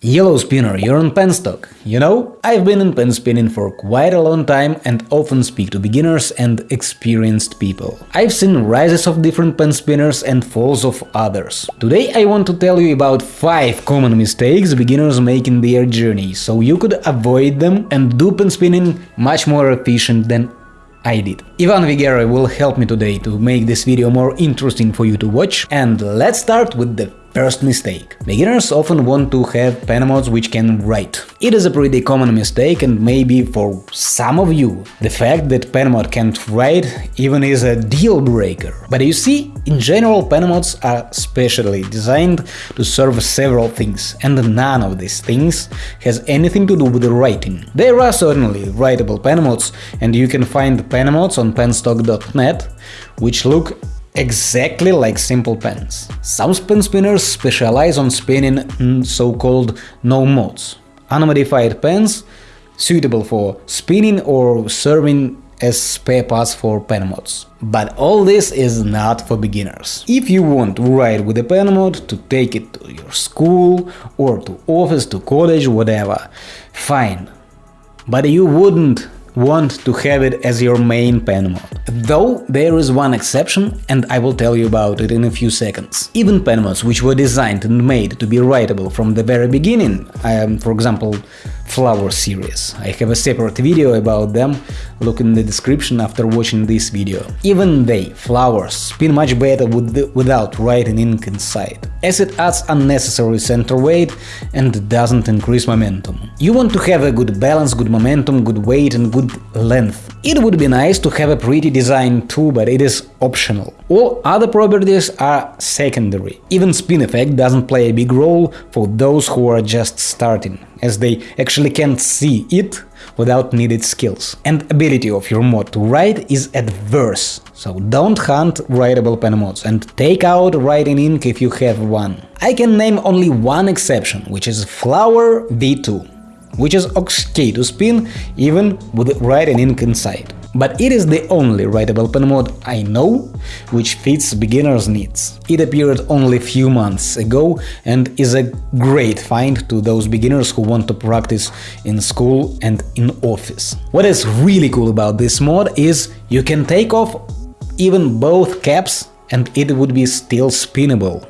Yellow spinner, you're on penstock. You know, I've been in pen spinning for quite a long time and often speak to beginners and experienced people. I've seen rises of different pen spinners and falls of others. Today I want to tell you about 5 common mistakes beginners make in their journey, so you could avoid them and do pen spinning much more efficient than I did. Ivan Vigera will help me today to make this video more interesting for you to watch, and let's start with the First mistake. Beginners often want to have pen mods which can write. It is a pretty common mistake and maybe for some of you the fact that pen mod can't write even is a deal breaker. But you see, in general pen mods are specially designed to serve several things, and none of these things has anything to do with the writing. There are certainly writable pen mods, and you can find pen mods on penstock.net, which look exactly like simple pens. Some pen spinners specialize on spinning so-called no mods, unmodified pens suitable for spinning or serving as spare parts for pen mods. But all this is not for beginners. If you want to write with a pen mod, to take it to your school or to office, to college, whatever, fine. But you wouldn't want to have it as your main pen mod. Though there is one exception, and I will tell you about it in a few seconds. Even pen mods which were designed and made to be writable from the very beginning, um, for example Flower series. I have a separate video about them, look in the description after watching this video. Even they, flowers, spin much better with the, without writing ink inside, as it adds unnecessary center weight and doesn't increase momentum. You want to have a good balance, good momentum, good weight and good length. It would be nice to have a pretty design too, but it is optional. All other properties are secondary. Even spin effect doesn't play a big role for those who are just starting as they actually can't see it without needed skills. And ability of your mod to write is adverse, so don't hunt writable pen mods and take out writing ink if you have one. I can name only one exception, which is Flower V2, which is okay to spin even with writing ink inside but it is the only writable pen mod I know which fits beginners' needs. It appeared only few months ago and is a great find to those beginners who want to practice in school and in office. What is really cool about this mod is you can take off even both caps and it would be still spinnable.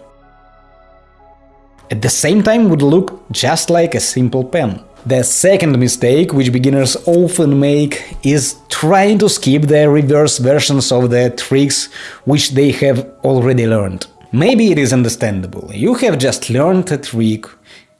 At the same time would look just like a simple pen. The second mistake, which beginners often make, is trying to skip the reverse versions of the tricks which they have already learned. Maybe it is understandable, you have just learned a trick,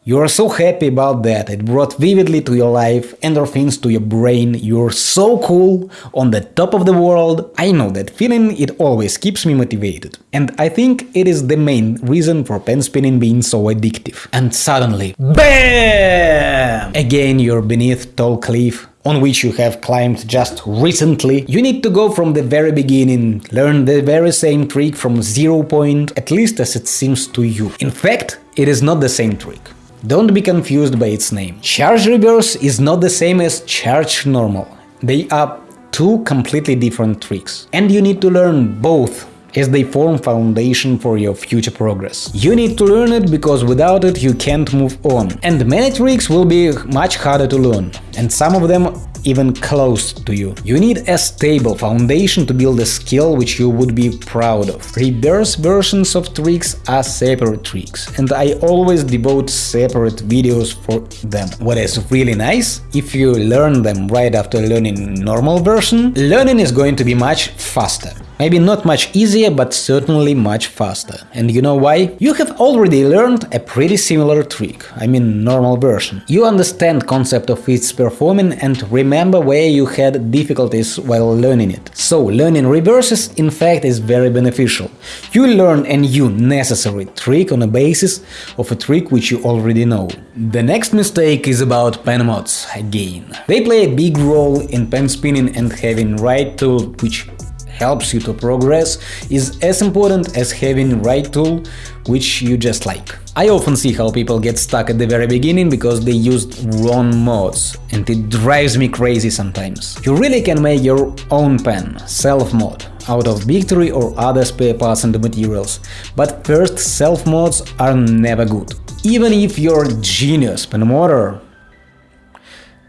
you are so happy about that, it brought vividly to your life, endorphins to your brain, you're so cool, on the top of the world. I know that feeling, it always keeps me motivated. And I think it is the main reason for pen spinning being so addictive. And suddenly, BAM! Again you're beneath tall cliff, on which you have climbed just recently, you need to go from the very beginning, learn the very same trick from zero point, at least as it seems to you. In fact, it is not the same trick. Don't be confused by its name. Charge reverse is not the same as charge normal. They are two completely different tricks. And you need to learn both as they form foundation for your future progress. You need to learn it because without it you can't move on. And many tricks will be much harder to learn, and some of them even close to you. You need a stable foundation to build a skill which you would be proud of. Reverse versions of tricks are separate tricks, and I always devote separate videos for them. What is really nice, if you learn them right after learning normal version, learning is going to be much faster. Maybe not much easier, but certainly much faster. And you know why? You have already learned a pretty similar trick, I mean normal version. You understand concept of its performing and remember where you had difficulties while learning it. So learning reverses in fact is very beneficial. You learn a new necessary trick on a basis of a trick which you already know. The next mistake is about pen mods again. They play a big role in pen spinning and having right tool which helps you to progress is as important as having right tool which you just like. I often see how people get stuck at the very beginning because they used wrong mods, and it drives me crazy sometimes. You really can make your own pen, self-mod, out of Victory or other spare parts and materials, but first self-mods are never good. Even if you're genius pen modder,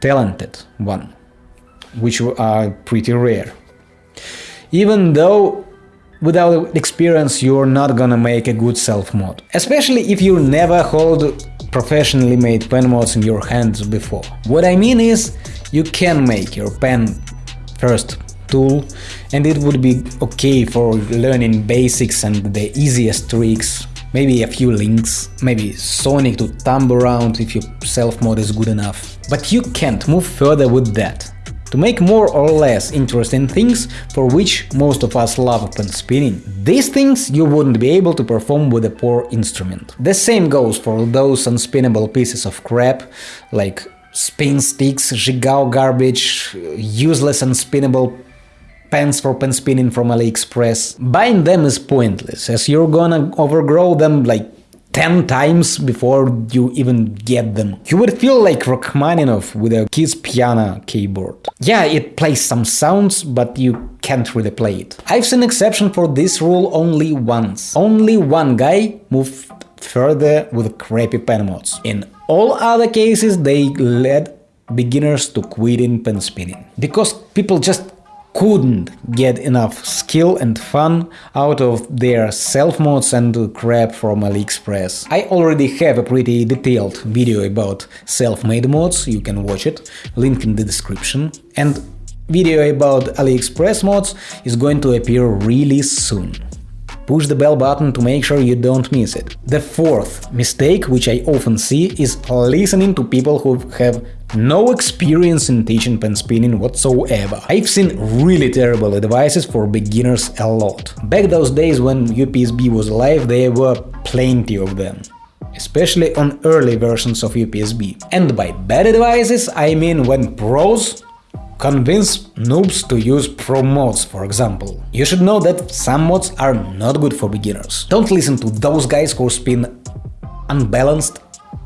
talented one, which are pretty rare. Even though without experience you're not gonna make a good self-mod, especially if you never hold professionally made pen mods in your hands before. What I mean is, you can make your pen first tool and it would be okay for learning basics and the easiest tricks, maybe a few links, maybe Sonic to thumb around if your self-mod is good enough. But you can't move further with that. To make more or less interesting things for which most of us love pen spinning, these things you wouldn't be able to perform with a poor instrument. The same goes for those unspinnable pieces of crap, like spin sticks, Zhigao garbage, useless unspinnable pens for pen spinning from AliExpress. Buying them is pointless, as you're gonna overgrow them like 10 times before you even get them. You would feel like Rachmaninoff with a kid's piano keyboard. Yeah, it plays some sounds, but you can't really play it. I've seen exception for this rule only once. Only one guy moved further with crappy pen mods. In all other cases, they led beginners to quitting pen spinning. Because people just couldn't get enough skill and fun out of their self-mods and crap from AliExpress. I already have a pretty detailed video about self-made mods, you can watch it, link in the description. And video about AliExpress mods is going to appear really soon. Push the bell button to make sure you don't miss it. The fourth mistake, which I often see, is listening to people who have no experience in teaching pen spinning whatsoever. I've seen really terrible advices for beginners a lot. Back those days when UPSB was alive, there were plenty of them especially on early versions of UPSB. And by bad advices, I mean when pros convince noobs to use pro mods, for example. You should know that some mods are not good for beginners. Don't listen to those guys who spin unbalanced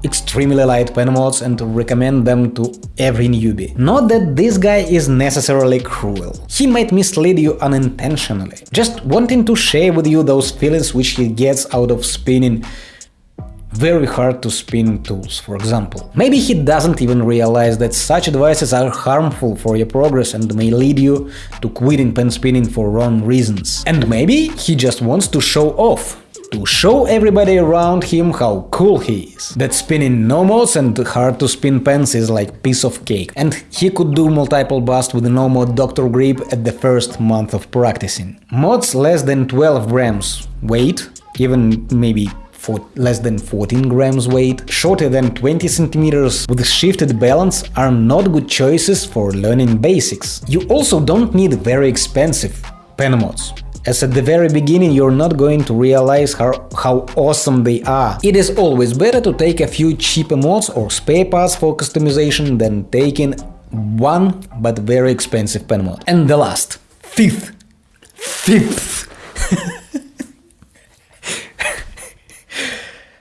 extremely light pen mods and recommend them to every newbie. Not that this guy is necessarily cruel. He might mislead you unintentionally, just wanting to share with you those feelings which he gets out of spinning very hard to spin tools, for example. Maybe he doesn't even realize that such advices are harmful for your progress and may lead you to quitting pen spinning for wrong reasons. And maybe he just wants to show off, to show everybody around him how cool he is. That spinning no and hard to spin pens is like piece of cake, and he could do multiple bust with no Dr. Grip at the first month of practicing. Mods less than 12 grams weight, even maybe for less than 14 grams weight, shorter than 20 centimeters with shifted balance are not good choices for learning basics. You also don't need very expensive pen mods as at the very beginning you're not going to realize how, how awesome they are. It is always better to take a few cheaper mods or spare parts for customization than taking one but very expensive pen mod. And the last, fifth, fifth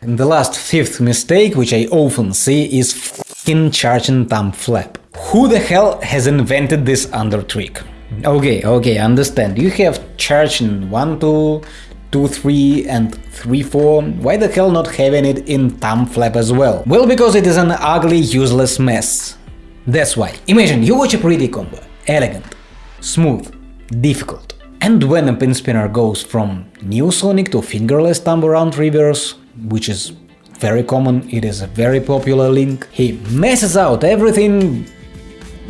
And the last fifth mistake, which I often see, is f***ing charging thumb flap. Who the hell has invented this under trick? Okay, okay, understand. You have charging 1, 2, 2, 3 and 3, 4. Why the hell not having it in thumb flap as well? Well, because it is an ugly, useless mess. That's why. Imagine you watch a pretty combo. Elegant, smooth, difficult. And when a pin spinner goes from Neosonic to fingerless thumb around reverse, which is very common, it is a very popular link. He messes out everything,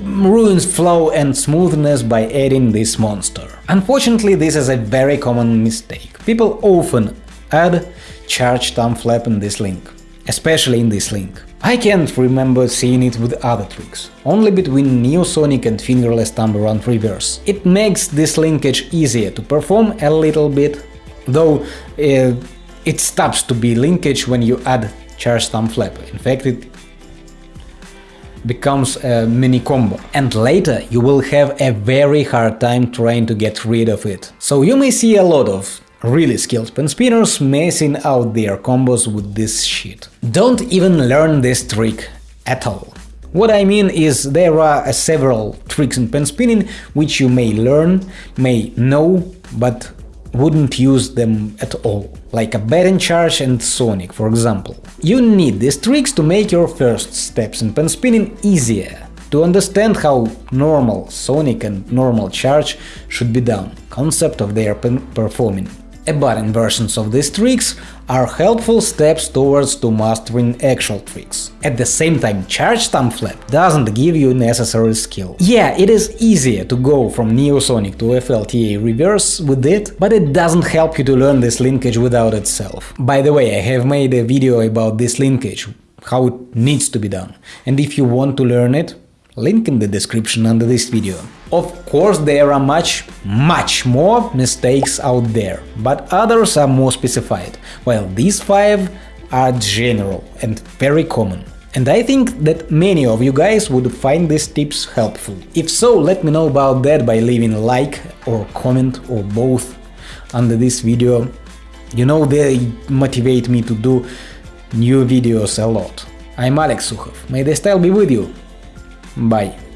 ruins flow and smoothness by adding this monster. Unfortunately, this is a very common mistake. People often add charge thumb flap in this link, especially in this link. I can't remember seeing it with other tricks, only between Neosonic and fingerless thumb around reverse. It makes this linkage easier to perform a little bit, though uh, it stops to be linkage when you add charge thumb flap. In fact, it becomes a mini combo. And later you will have a very hard time trying to get rid of it. So you may see a lot of really skilled pen spinners messing out their combos with this shit. Don't even learn this trick at all. What I mean is there are uh, several tricks in pen spinning which you may learn, may know, but wouldn't use them at all. Like a batting charge and Sonic, for example. You need these tricks to make your first steps in pen spinning easier, to understand how normal Sonic and normal charge should be done, concept of their performing. Abutting versions of these tricks are helpful steps towards to mastering actual tricks. At the same time, charge thumb flap doesn't give you necessary skill. Yeah, it is easier to go from Neosonic to FLTA reverse with it, but it doesn't help you to learn this linkage without itself. By the way, I have made a video about this linkage, how it needs to be done, and if you want to learn it, link in the description under this video. Of course, there are much, much more mistakes out there, but others are more specified, while these five are general and very common. And I think that many of you guys would find these tips helpful. If so, let me know about that by leaving a like or comment or both under this video. You know, they motivate me to do new videos a lot. I'm Alex Sukhov, may the style be with you, Bye.